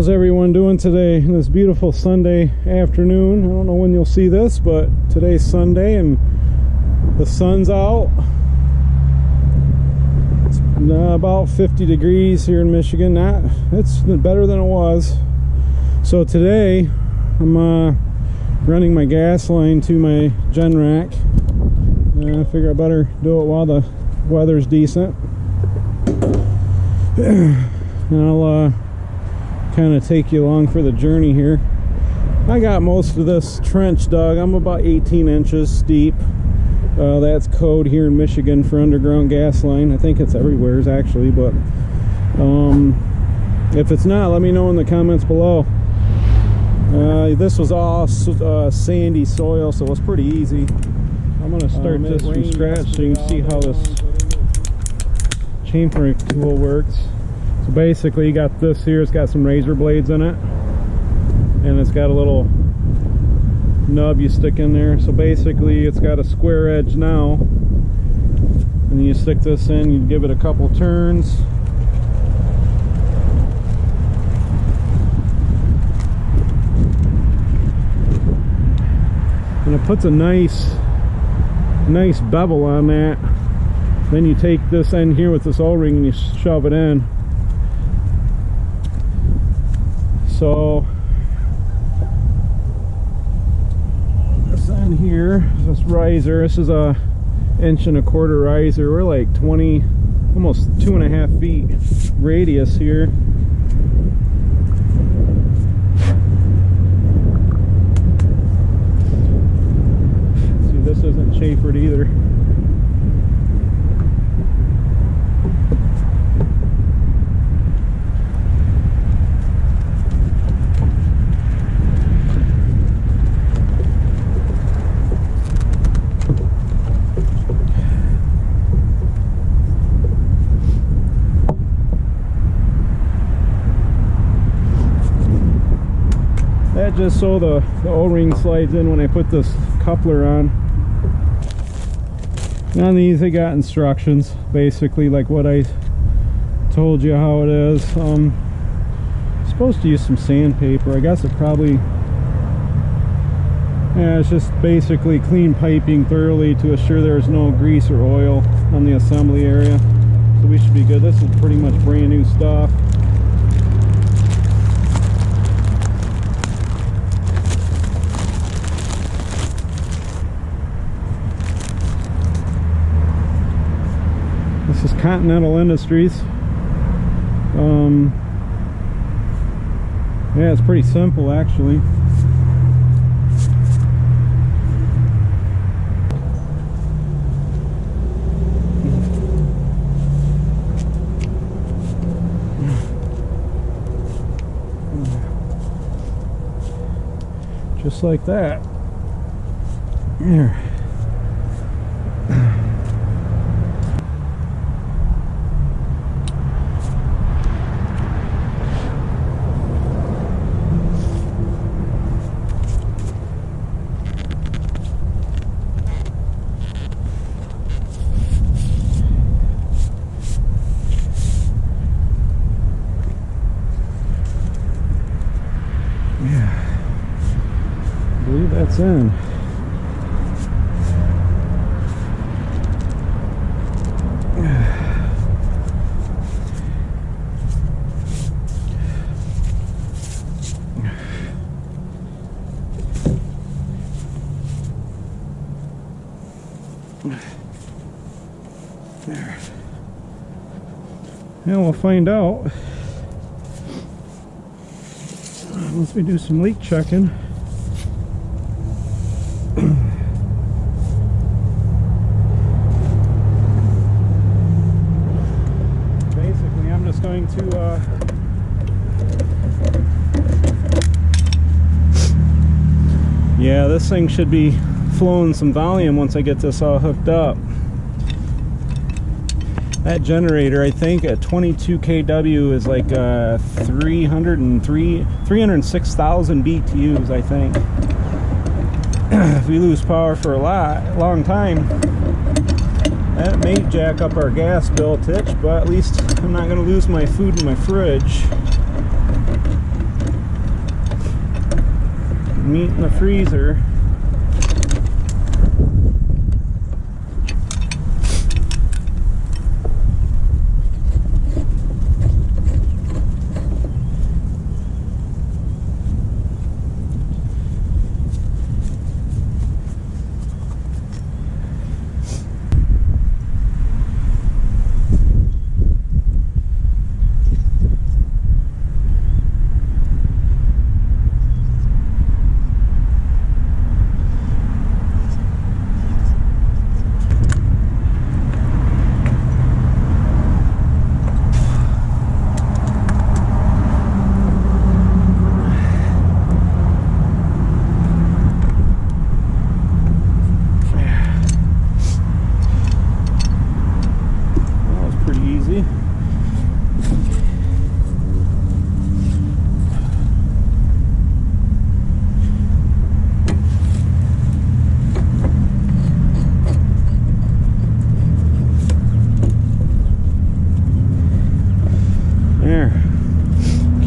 how's everyone doing today in this beautiful sunday afternoon? I don't know when you'll see this but today's sunday and the sun's out. It's uh, about 50 degrees here in michigan. Not it's better than it was. So today i'm uh, running my gas line to my Generac uh, i figure i better do it while the weather's decent. And i'll uh, kind of take you along for the journey here. I got most of this trench dug. I'm about 18 inches deep. Uh, that's code here in Michigan for underground gas line. I think it's everywhere actually, but um, if it's not, let me know in the comments below. Uh, this was all uh, sandy soil, so it was pretty easy. I'm going to start um, this from scratch so you can see how this chamfering tool works. So basically you got this here, it's got some razor blades in it. And it's got a little nub you stick in there. So basically it's got a square edge now. And you stick this in, you give it a couple turns. And it puts a nice, nice bevel on that. Then you take this end here with this O-ring and you shove it in. So this on here this riser this is a inch and a quarter riser. We're like 20 almost two and a half feet radius here. See this isn't chamfered either just so the, the o-ring slides in when I put this coupler on. On these they got instructions basically like what I told you how it is. Um supposed to use some sandpaper. I guess it probably yeah it's just basically clean piping thoroughly to assure there's no grease or oil on the assembly area. So we should be good. This is pretty much brand new stuff This is Continental Industries. Um, yeah, it's pretty simple actually. Just like that. Here. in. There. And we'll find out uh, once we do some leak checking. yeah this thing should be flowing some volume once I get this all hooked up. That generator I think at 22 kW is like uh, 303 306,000 BTUs I think. If we lose power for a lot long time that may jack up our gas bill titch but at least I'm not going to lose my food in my fridge. Meat in the freezer. That was pretty easy. There.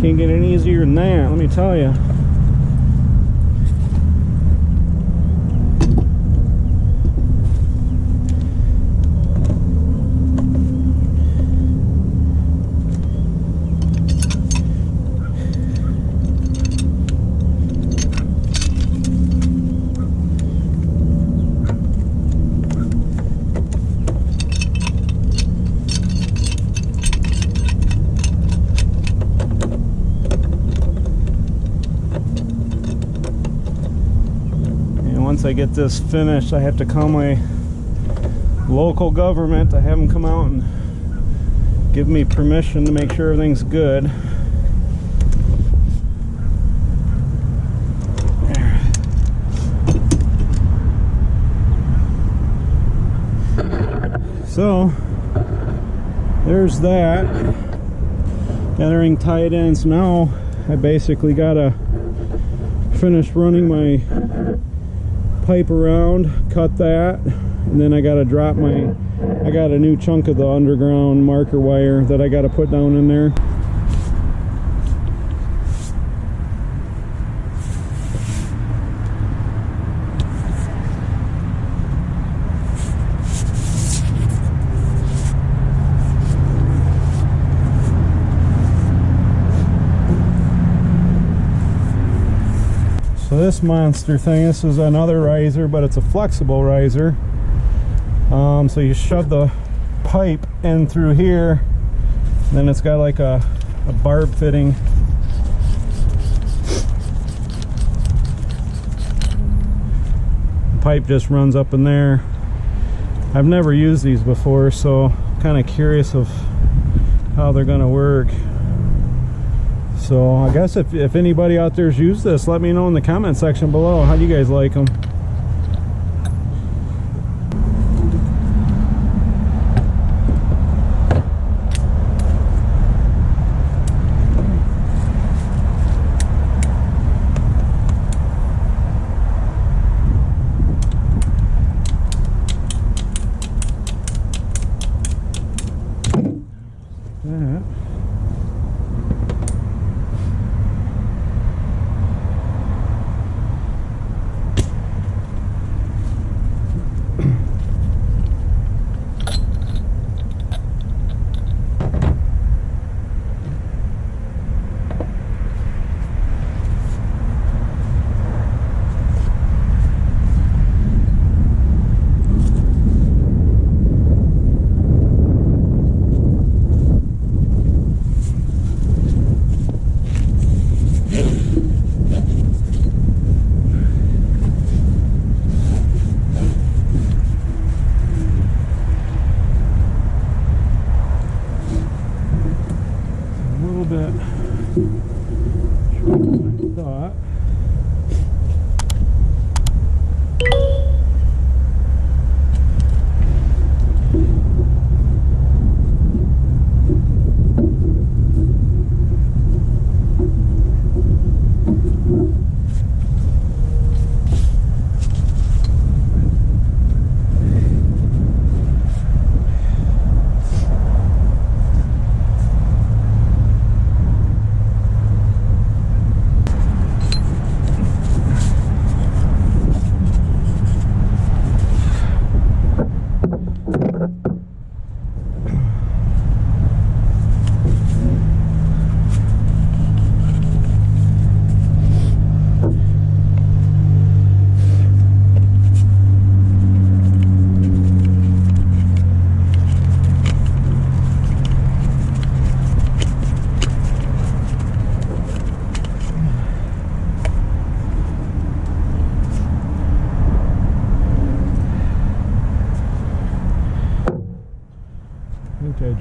Can't get any easier than that, let me tell you. And once I get this finished, I have to call my local government to have them come out and give me permission to make sure everything's good. So, there's that. Got tight ends. now I basically gotta finish running my pipe around, cut that, and then I gotta drop my, I got a new chunk of the underground marker wire that I gotta put down in there. This monster thing, this is another riser, but it's a flexible riser. Um, so you shove the pipe in through here, then it's got like a, a barb fitting. The pipe just runs up in there. I've never used these before, so kind of curious of how they're gonna work. So I guess if, if anybody out there's used this, let me know in the comment section below. How do you guys like them?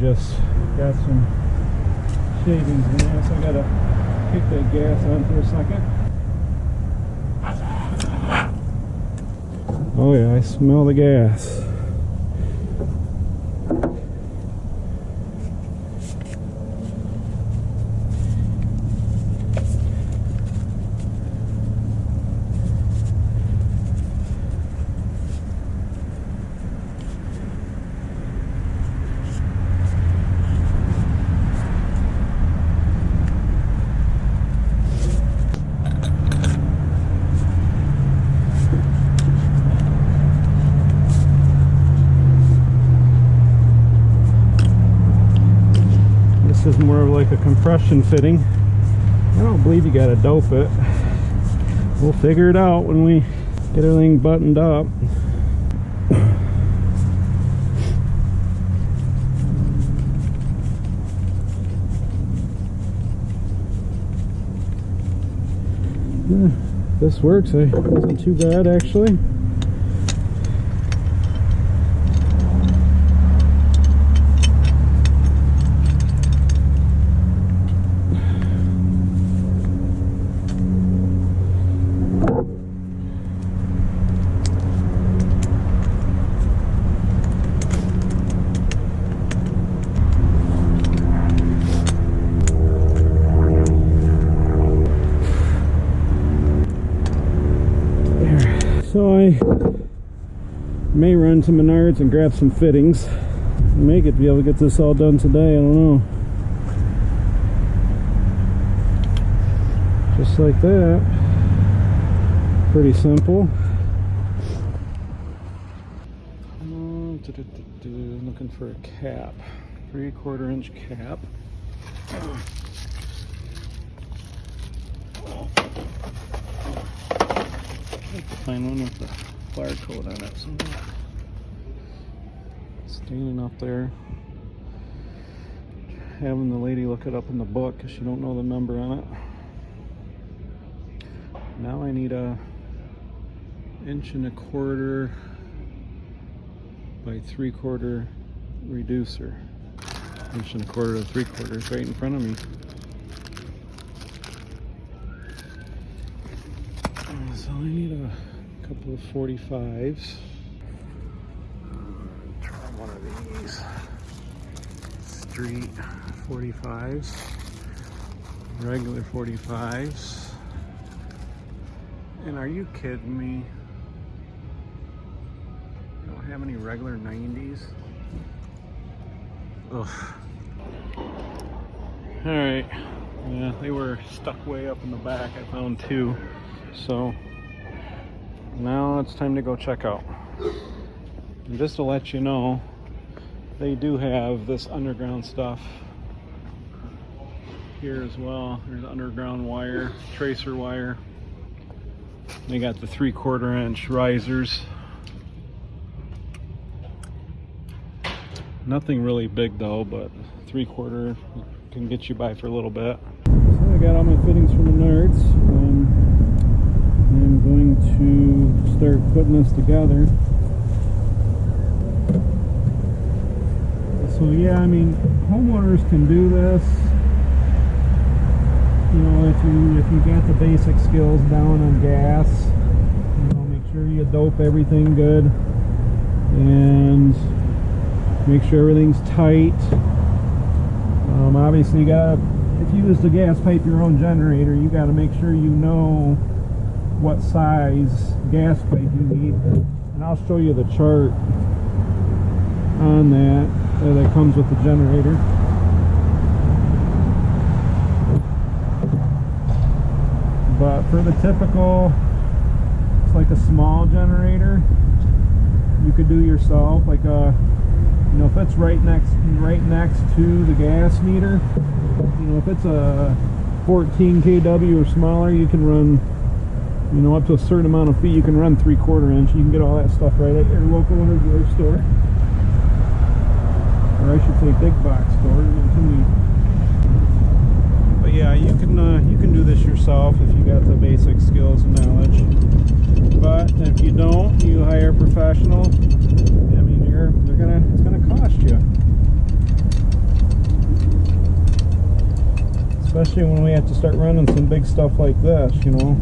Just got some shavings in there, so I gotta kick that gas on for a second. Oh yeah, I smell the gas. This is more of like a compression fitting. I don't believe you gotta dope it. We'll figure it out when we get everything buttoned up. Yeah, This works. It wasn't too bad actually. There. So I to Menards and grab some fittings. Make it be able to get this all done today. I don't know. Just like that. Pretty simple. Looking for a cap. Three quarter inch cap. Find one with the barcode on it somewhere. Standing up there. Having the lady look it up in the book because she don't know the number on it. Now I need a inch and a quarter by three quarter reducer. Inch and a quarter to three quarters right in front of me. So I need a couple of 45s. Try one of these. Street 45s. Regular 45s. And are you kidding me? I don't have any regular 90s? Ugh. Alright. Yeah, they were stuck way up in the back. I found two. So now it's time to go check out. And just to let you know, they do have this underground stuff here as well. There's underground wire, tracer wire. They got the three quarter inch risers. Nothing really big though, but three quarter can get you by for a little bit. So I got all my fittings from Menards. Um, I'm going to start putting this together. So yeah, I mean, homeowners can do this. You know, if you if you got the basic skills down on gas, you know, make sure you dope everything good and make sure everything's tight. Um, obviously, you got if you use the gas pipe your own generator, you got to make sure you know what size gas pipe you need. And I'll show you the chart on that uh, that comes with the generator. But for the typical, it's like a small generator. You could do yourself, like a, you know, if it's right next, right next to the gas meter. You know, if it's a 14 kW or smaller, you can run, you know, up to a certain amount of feet. You can run three quarter inch. You can get all that stuff right at your local hardware store, or I should say big box stores. But yeah, you can uh, you can do this yourself if you got the basic skills and knowledge. But if you don't, you hire a professional. I mean, you're they're gonna it's gonna cost you. Especially when we have to start running some big stuff like this, you know.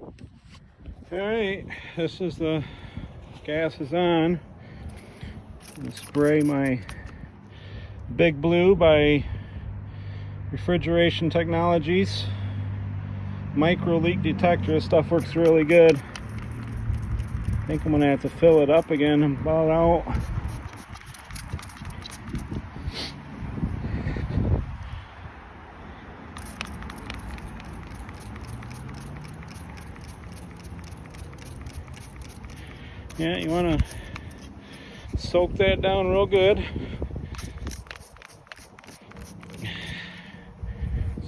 All right, this is the gas is on. Spray my Big Blue by Refrigeration Technologies. Micro leak detector, this stuff works really good. I think I'm gonna have to fill it up again. I'm about out. Yeah, you want to soak that down real good.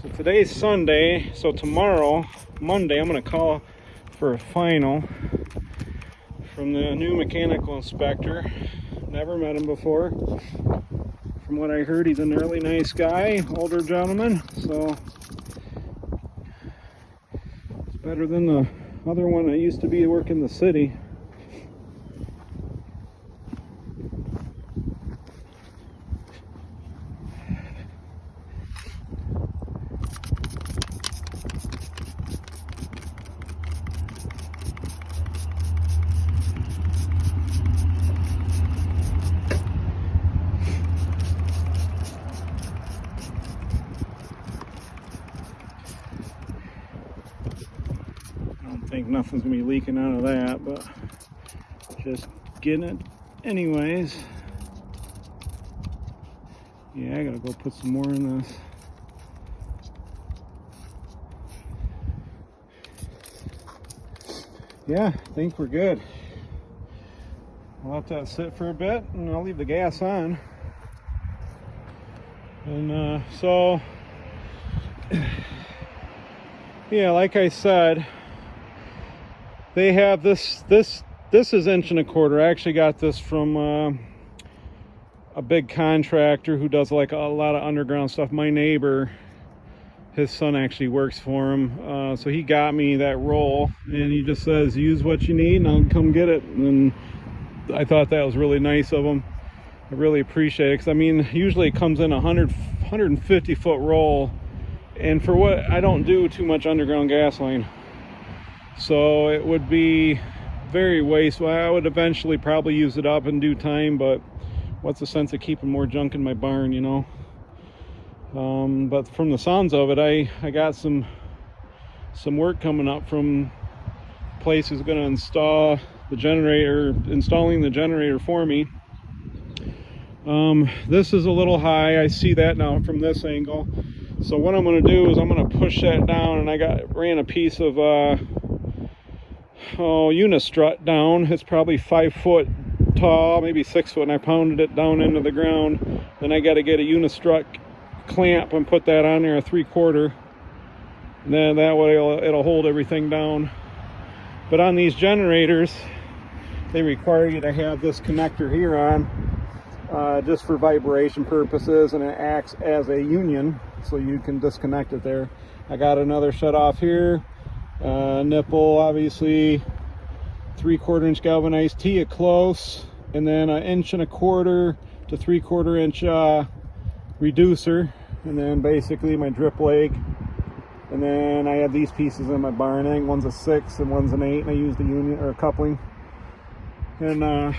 So today's Sunday, so tomorrow, Monday, I'm going to call for a final from the new mechanical inspector. Never met him before. From what I heard, he's a really nice guy, older gentleman, so it's better than the other one that used to be working the city. I don't think nothing's gonna be leaking out of that, but just getting it anyways. Yeah, I gotta go put some more in this. Yeah, I think we're good. I'll let that sit for a bit and I'll leave the gas on. And uh, so, yeah, like I said, they have this, this, this is inch and a quarter. I actually got this from uh, a big contractor who does like a lot of underground stuff. My neighbor, his son actually works for him. Uh, so he got me that roll and he just says, use what you need and I'll come get it. And I thought that was really nice of him. I really appreciate it because I mean, usually it comes in a 100, 150 foot roll. And for what I don't do too much underground gas line. So it would be very wasteful. I would eventually probably use it up in due time, but what's the sense of keeping more junk in my barn, you know? Um, but from the sounds of it, I, I got some some work coming up from place who's going to install the generator, installing the generator for me. Um, this is a little high. I see that now from this angle. So what I'm going to do is I'm going to push that down, and I got ran a piece of uh, oh unistrut down. It's probably five foot tall, maybe six foot, and I pounded it down into the ground. Then I got to get a unistrut clamp and put that on there, a three quarter. And then that way it'll, it'll hold everything down. But on these generators, they require you to have this connector here on uh, just for vibration purposes and it acts as a union so you can disconnect it there. I got another shut off here, uh, nipple obviously, three quarter inch galvanized T at close, and then an inch and a quarter to three quarter inch uh, reducer, and then basically my drip leg. And then I have these pieces in my barn. I one's a six and one's an eight, and I use the union or a coupling. And uh,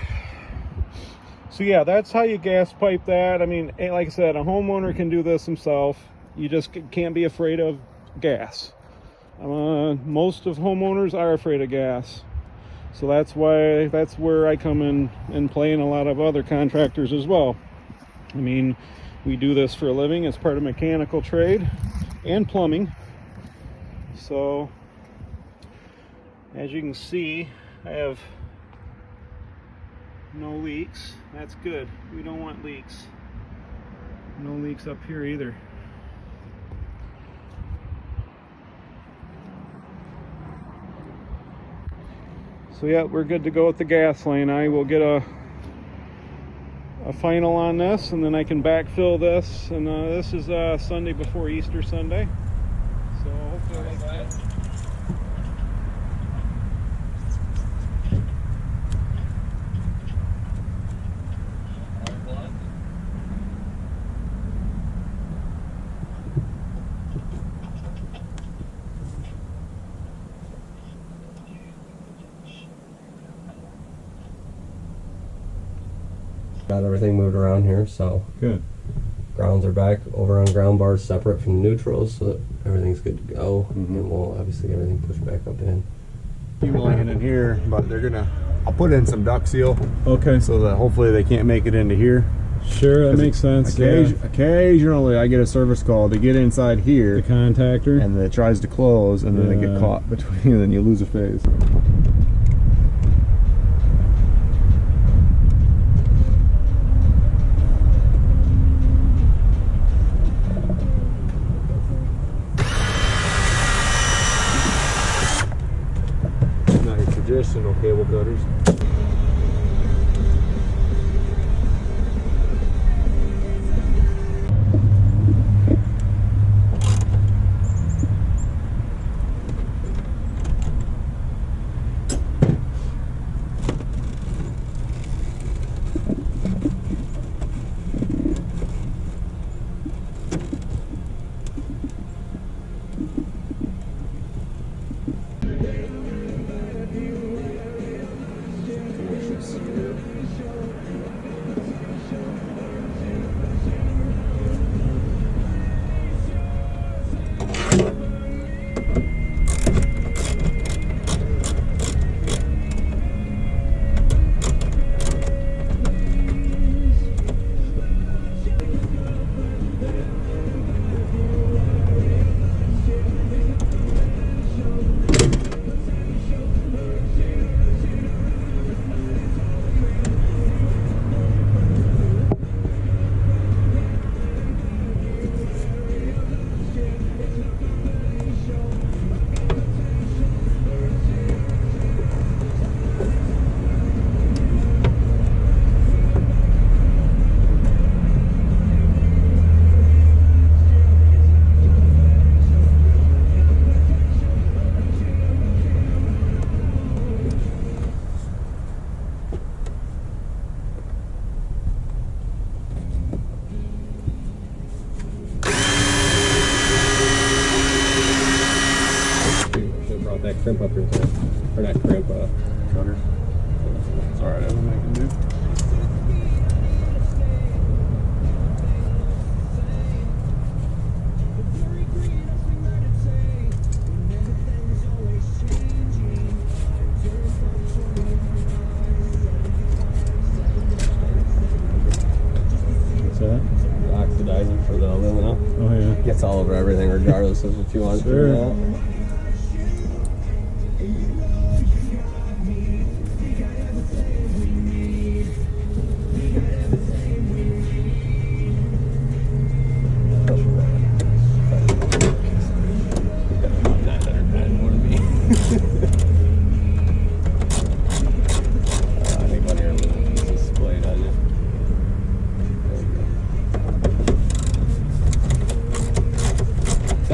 so yeah, that's how you gas pipe that. I mean, like I said, a homeowner can do this himself. You just can't be afraid of gas. Uh, most of homeowners are afraid of gas. So that's why, that's where I come in and play in a lot of other contractors as well. I mean, we do this for a living as part of mechanical trade and plumbing. So, as you can see, I have no leaks. That's good. We don't want leaks. No leaks up here either. So yeah, we're good to go with the gas line. I will get a a final on this and then I can backfill this and uh, this is uh, Sunday before Easter Sunday. So hopefully like that. Got everything moved around here, so Good. grounds are back over on ground bars separate from neutrals, so that everything's good to go. Mhm. And we'll obviously get everything pushed back up in. Keep laying in here, but they're gonna. I'll put in some duct seal Okay. so that hopefully they can't make it into here. Sure, that makes sense. Yeah. Occasionally, I get a service call to get inside here. The here, contactor. and it tries to close, and then they get caught between, and then you lose a phase. Fremdpapier.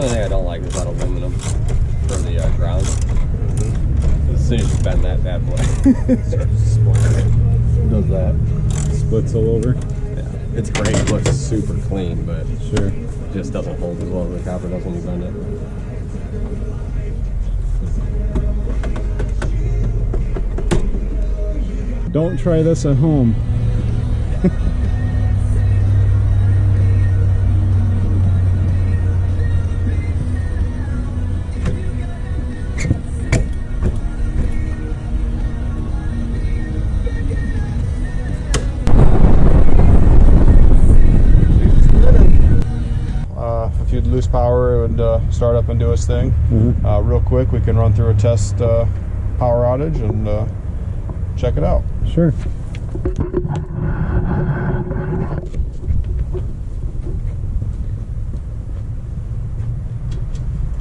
The only thing I don't like is that aluminum for the uh, ground. As soon as you bend that bad boy, it starts. Does that? Splits all over. Yeah. It's great. It looks super clean, but Sure. it just doesn't hold as well as the copper does when you bend it. Don't try this at home. Start up and do its thing. Mhm. Uh, real quick, we can run through a test uh, power outage and uh, check it out. Sure.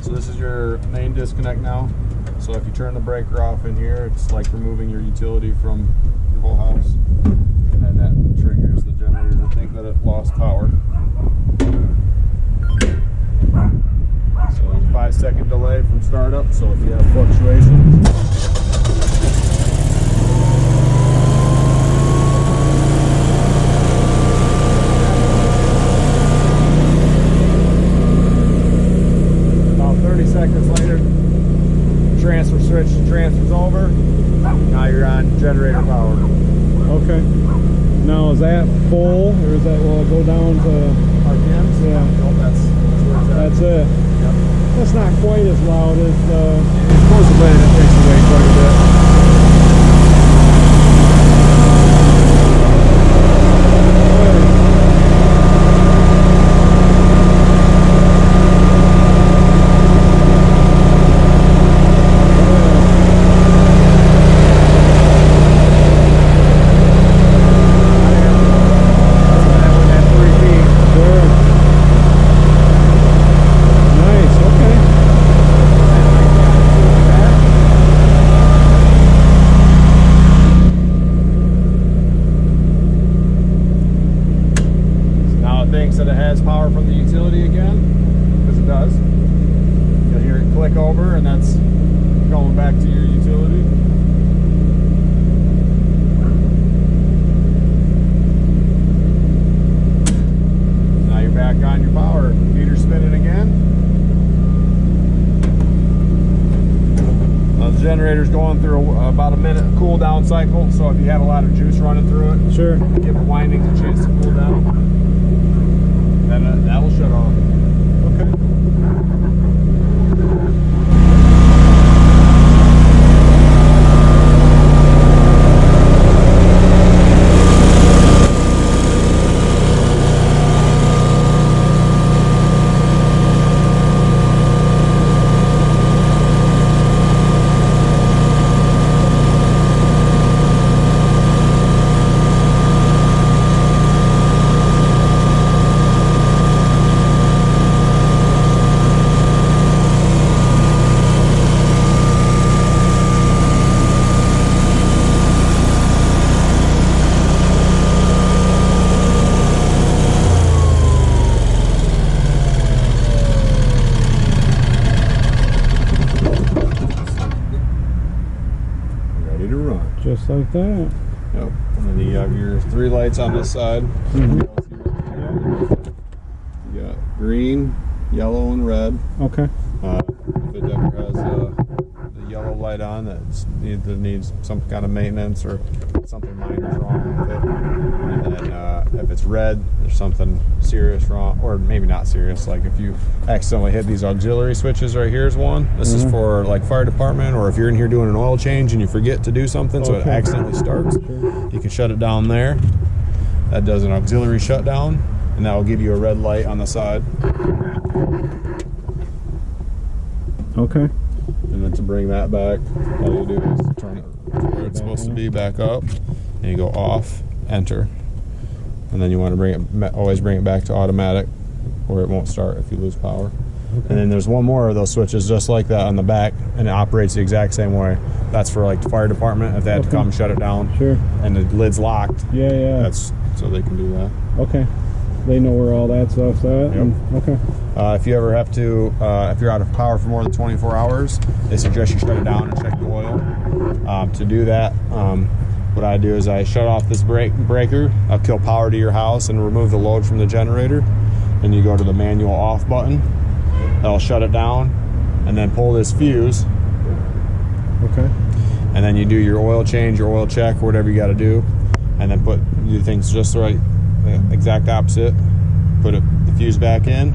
So this is your main disconnect now. So if you turn the breaker off in here, it's like removing your utility from your whole house. And that triggers the generator to think that it lost power. So there's a five second delay from startup. So if you have fluctuations, this side. Mhm. You got green, yellow, and red. Okay. Uh, if it ever has uh, the yellow light on that need, needs some kind of maintenance or something minor is wrong with it, and then uh, if it's red, there's something serious wrong, or maybe not serious. Like if you accidentally hit these auxiliary switches right here's one. This is Mhm. for like fire department, or if you're in here doing an oil change and you forget to do something, so it accidentally starts. Sure. You can shut it down there. That does an auxiliary shutdown, and that will give you a red light on the side. Okay. And then to bring that back, all you do is turn it where it's supposed to be back up, and you go off, enter, and then you want to bring it, always bring it back to automatic, or it won't start if you lose power. And then there's one more of those switches just like that on the back, and it operates the exact same way. That's for like the fire department if they had to Okay. come shut it down, Sure. and the lid's locked. Yeah, yeah. That's so they can do that. okay. They know where all that stuff's at. and- okay. Uh, if you ever have to, uh, if you're out of power for more than 24 hours, they suggest you shut it down and check the oil. Um, to do that, um, what I do is I shut off this break breaker. I'll kill power to your house and remove the load from the generator. Then you go to the manual off button. That'll shut it down, and then pull this fuse, Okay. and then you do your oil change, your oil check, whatever you got to do, and then put do things just the right, the exact opposite. Put it, the fuse back in.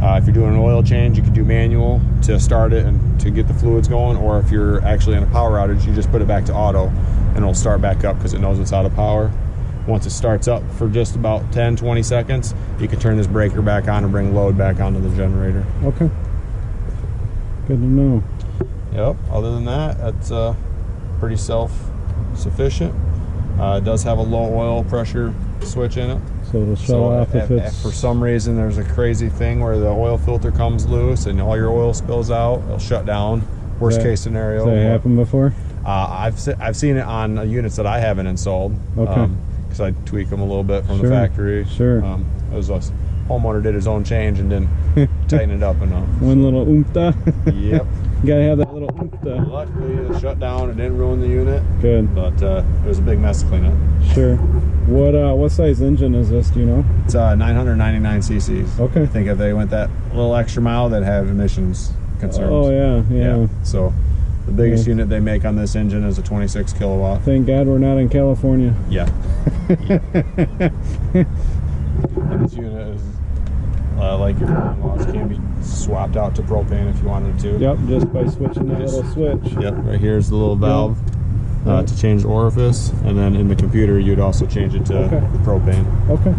Uh, if you're doing an oil change, you can do manual to start it and to get the fluids going, or if you're actually in a power outage, you just put it back to auto, and it'll start back up because it knows it's out of power. Once it starts up for just about 10, 20 seconds, you can turn this breaker back on and bring load back onto the generator. Okay. Good to know. Yep. Other than that, it's uh, pretty self-sufficient. Uh, it does have a low oil pressure switch in it. So it'll shut so off if, it's for some reason there's a crazy thing where the oil filter comes loose and all your oil spills out, it'll shut down Worst That- case scenario. Has that happened before? Uh, I've se- I've seen it on uh, units that I haven't installed. Okay. Because I tweak them a little bit from Sure, the factory. sure. Um, it was a s- homeowner did his own change and didn't tighten it up enough. One little oompa. Yep. you gotta have that little oompa. Luckily, it shut down. It didn't ruin the unit, Good. but uh, it was a big mess to clean up. Sure. What uh what size engine is this, do you know? It's uh, 999 cc's. Okay. I think if they went that little extra mile, they'd have emissions concerns. Oh yeah, yeah. So the biggest unit they make on this engine is a 26 kilowatt. Thank God we're not in California. Yeah. this unit is uh, like your in-laws can be swapped out to propane if you wanted to. Yep, just by switching that Just- little switch. Yep. Right here's the little valve uh, Yep. to change the orifice, and then in the computer you'd also change it to Okay. propane. Okay.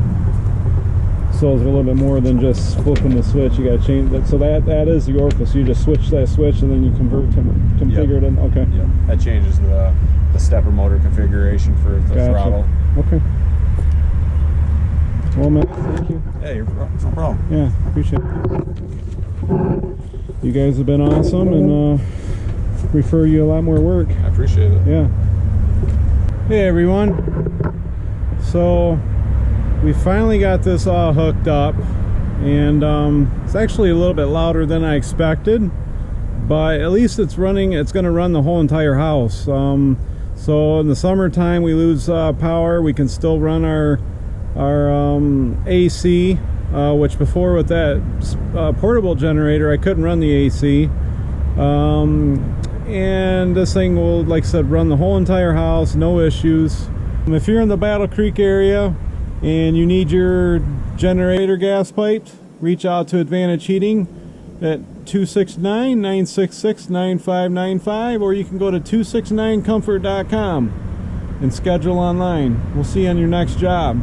So it's a little bit more than just flipping the switch. You gotta change that. So that that is the orifice. You just switch that switch and then you convert to configure it in. Okay. Yep. That changes the the stepper motor configuration for the Gotcha. throttle. Okay. Well, man, thank you. Hey, you're, no problem. Yeah, appreciate it. You guys have been awesome and uh, refer you a lot more work. I appreciate it. Yeah. Hey everyone. So we finally got this all hooked up and um, it's actually a little bit louder than I expected but at least it's running it's going to run the whole entire house. Um, so in the summertime we lose uh, power. We can still run our our um, AC uh, which before with that uh, portable generator I couldn't run the AC um, and this thing will like I said run the whole entire house no issues. If you're in the Battle Creek area and you need your generator gas piped reach out to Advantage Heating at 269-966-9595 or you can go to 269comfort.com and schedule online. We'll see you on your next job